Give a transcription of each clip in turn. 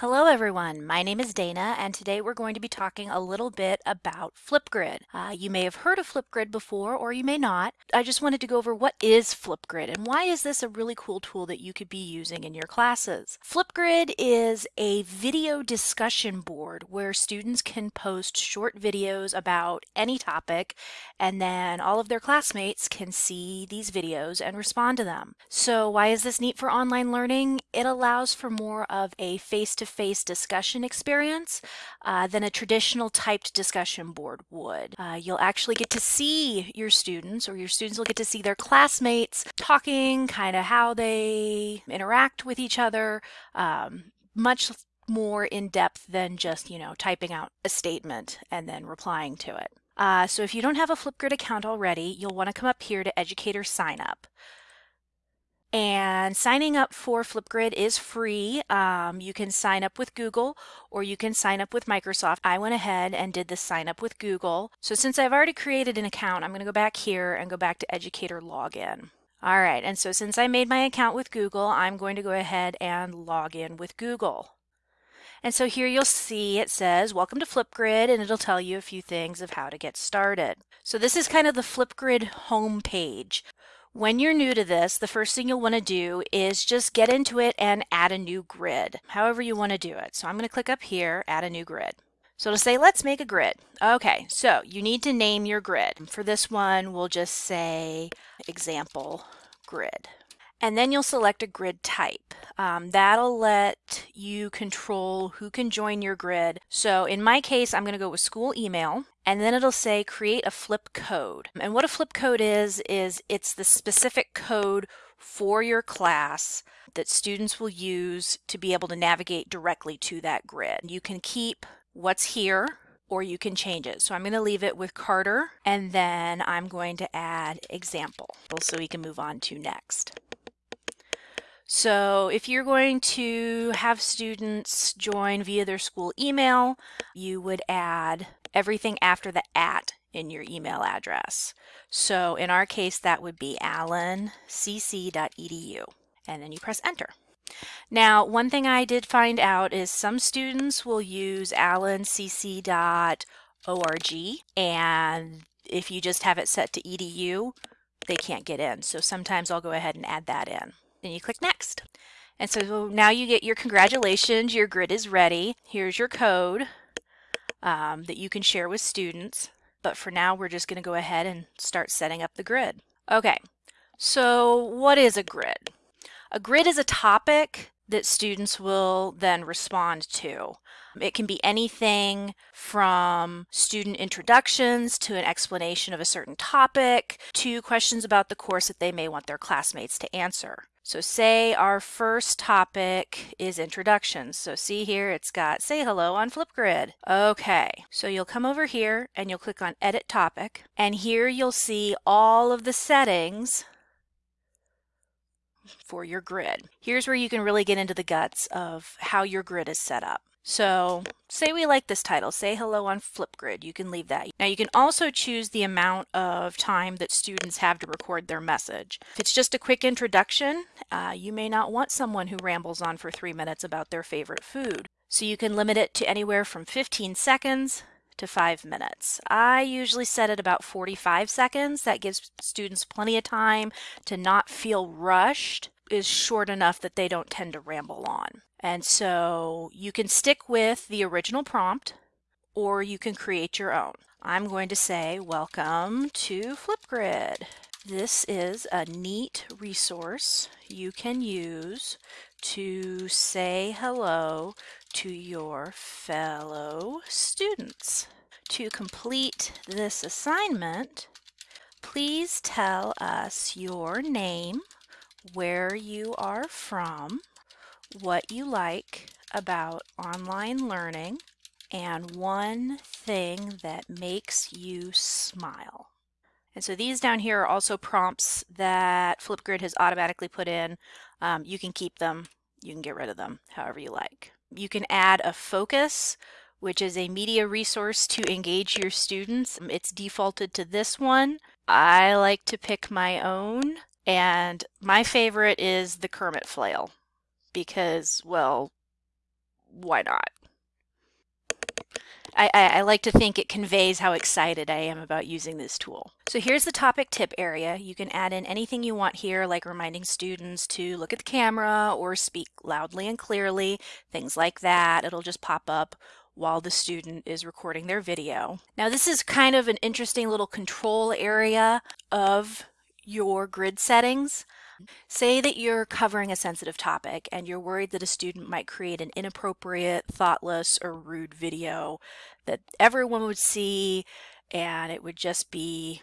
Hello everyone, my name is Dana and today we're going to be talking a little bit about Flipgrid. Uh, you may have heard of Flipgrid before or you may not. I just wanted to go over what is Flipgrid and why is this a really cool tool that you could be using in your classes. Flipgrid is a video discussion board where students can post short videos about any topic and then all of their classmates can see these videos and respond to them. So why is this neat for online learning? It allows for more of a face-to-face face-to-face discussion experience uh, than a traditional typed discussion board would. Uh, you'll actually get to see your students or your students will get to see their classmates talking, kind of how they interact with each other, um, much more in depth than just, you know, typing out a statement and then replying to it. Uh, so if you don't have a Flipgrid account already, you'll want to come up here to Educator Sign Up. And signing up for Flipgrid is free. Um, you can sign up with Google or you can sign up with Microsoft. I went ahead and did the sign up with Google. So since I've already created an account, I'm going to go back here and go back to Educator Login. All right, and so since I made my account with Google, I'm going to go ahead and log in with Google. And so here you'll see it says, welcome to Flipgrid, and it'll tell you a few things of how to get started. So this is kind of the Flipgrid home page. When you're new to this, the first thing you'll want to do is just get into it and add a new grid, however you want to do it. So I'm going to click up here, add a new grid. So it'll say, let's make a grid. Okay, so you need to name your grid. For this one, we'll just say example grid. And then you'll select a grid type. Um, that'll let you control who can join your grid. So in my case, I'm going to go with school email and then it'll say create a flip code. And what a flip code is, is it's the specific code for your class that students will use to be able to navigate directly to that grid. You can keep what's here or you can change it. So I'm going to leave it with Carter and then I'm going to add example so we can move on to next. So if you're going to have students join via their school email, you would add everything after the at in your email address. So in our case, that would be allencc.edu. And then you press enter. Now, one thing I did find out is some students will use allencc.org and if you just have it set to edu, they can't get in. So sometimes I'll go ahead and add that in. Then you click next. And so now you get your congratulations, your grid is ready. Here's your code um, that you can share with students. But for now, we're just going to go ahead and start setting up the grid. Okay, so what is a grid? A grid is a topic that students will then respond to. It can be anything from student introductions to an explanation of a certain topic to questions about the course that they may want their classmates to answer. So say our first topic is introductions. So see here, it's got say hello on Flipgrid. Okay, so you'll come over here and you'll click on edit topic. And here you'll see all of the settings for your grid. Here's where you can really get into the guts of how your grid is set up. So say we like this title, say hello on Flipgrid, you can leave that. Now you can also choose the amount of time that students have to record their message. If it's just a quick introduction, uh, you may not want someone who rambles on for three minutes about their favorite food. So you can limit it to anywhere from 15 seconds to five minutes. I usually set it about 45 seconds. That gives students plenty of time to not feel rushed is short enough that they don't tend to ramble on. And so you can stick with the original prompt or you can create your own. I'm going to say, welcome to Flipgrid. This is a neat resource you can use to say hello to your fellow students. To complete this assignment, please tell us your name, where you are from, what you like about online learning, and one thing that makes you smile. And so these down here are also prompts that Flipgrid has automatically put in. Um, you can keep them, you can get rid of them, however you like. You can add a focus, which is a media resource to engage your students. It's defaulted to this one. I like to pick my own, and my favorite is the Kermit flail because, well, why not? I, I, I, like to think it conveys how excited I am about using this tool. So here's the topic tip area. You can add in anything you want here, like reminding students to look at the camera or speak loudly and clearly, things like that. It'll just pop up while the student is recording their video. Now this is kind of an interesting little control area of your grid settings. Say that you're covering a sensitive topic and you're worried that a student might create an inappropriate, thoughtless, or rude video that everyone would see and it would just be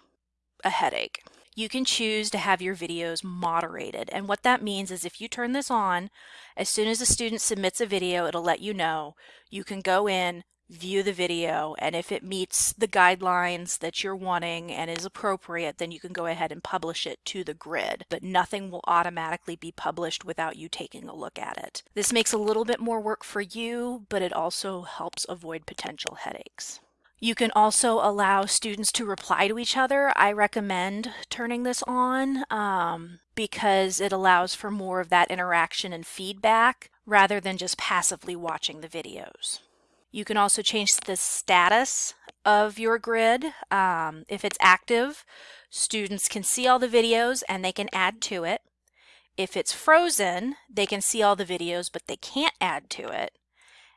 a headache. You can choose to have your videos moderated. And what that means is if you turn this on, as soon as a student submits a video, it'll let you know. You can go in, view the video and if it meets the guidelines that you're wanting and is appropriate then you can go ahead and publish it to the grid but nothing will automatically be published without you taking a look at it. This makes a little bit more work for you but it also helps avoid potential headaches. You can also allow students to reply to each other. I recommend turning this on um, because it allows for more of that interaction and feedback rather than just passively watching the videos. You can also change the status of your grid. Um, if it's active, students can see all the videos and they can add to it. If it's frozen, they can see all the videos, but they can't add to it.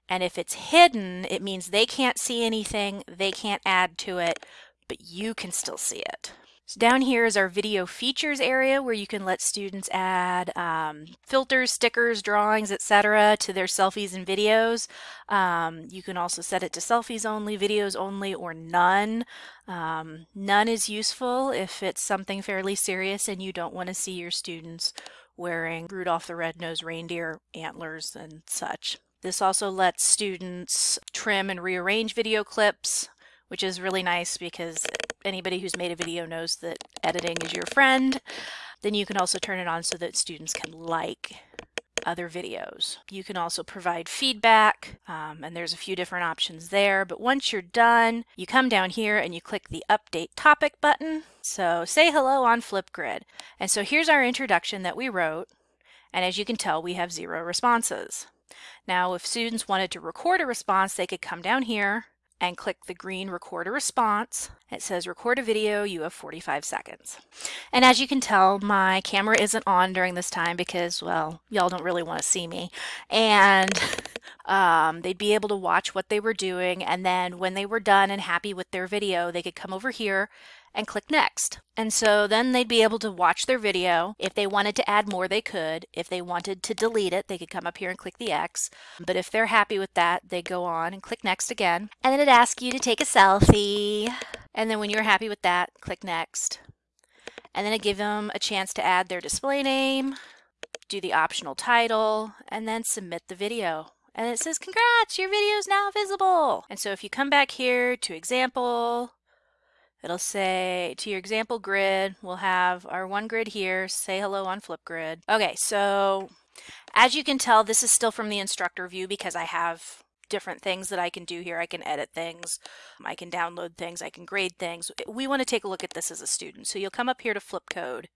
And if it's hidden, it means they can't see anything, they can't add to it, but you can still see it. So down here is our video features area where you can let students add um, filters, stickers, drawings, etc. to their selfies and videos. Um, you can also set it to selfies only, videos only, or none. Um, none is useful if it's something fairly serious and you don't want to see your students wearing Rudolph the Red-Nosed Reindeer antlers and such. This also lets students trim and rearrange video clips, which is really nice because anybody who's made a video knows that editing is your friend. Then you can also turn it on so that students can like other videos. You can also provide feedback, um, and there's a few different options there. But once you're done, you come down here and you click the Update Topic button. So say hello on Flipgrid. And so here's our introduction that we wrote. And as you can tell, we have zero responses. Now, if students wanted to record a response, they could come down here and click the green record a response. It says record a video, you have 45 seconds. And as you can tell, my camera isn't on during this time because, well, y'all don't really want to see me. And um, they'd be able to watch what they were doing. And then when they were done and happy with their video, they could come over here and click next. And so then they'd be able to watch their video. If they wanted to add more, they could. If they wanted to delete it, they could come up here and click the X. But if they're happy with that, they go on and click next again. And then it asks you to take a selfie. And then when you're happy with that, click next. And then it give them a chance to add their display name, do the optional title, and then submit the video and it says, congrats, your video is now visible. And so if you come back here to example, It'll say to your example grid, we'll have our one grid here, say hello on Flipgrid. Okay, so as you can tell, this is still from the instructor view because I have different things that I can do here. I can edit things, I can download things, I can grade things. We want to take a look at this as a student. So you'll come up here to flip code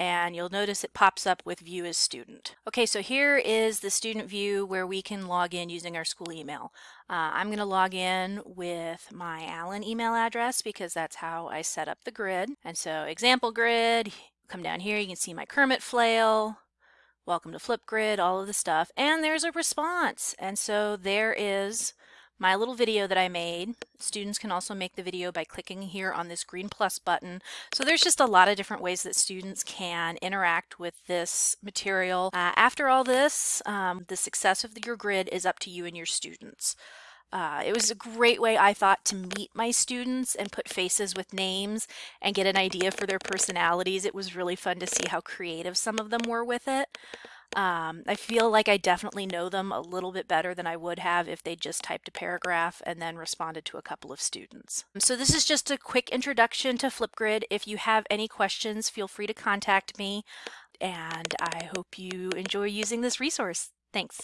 and you'll notice it pops up with view as student. Okay, so here is the student view where we can log in using our school email. Uh, I'm going to log in with my Allen email address because that's how I set up the grid. And so example grid, come down here, you can see my Kermit flail, welcome to Flipgrid, all of the stuff, and there's a response. And so there is my little video that I made. Students can also make the video by clicking here on this green plus button. So there's just a lot of different ways that students can interact with this material. Uh, after all this, um, the success of your grid is up to you and your students. Uh, it was a great way, I thought, to meet my students and put faces with names and get an idea for their personalities. It was really fun to see how creative some of them were with it. Um, I feel like I definitely know them a little bit better than I would have if they just typed a paragraph and then responded to a couple of students. So this is just a quick introduction to Flipgrid. If you have any questions, feel free to contact me and I hope you enjoy using this resource. Thanks.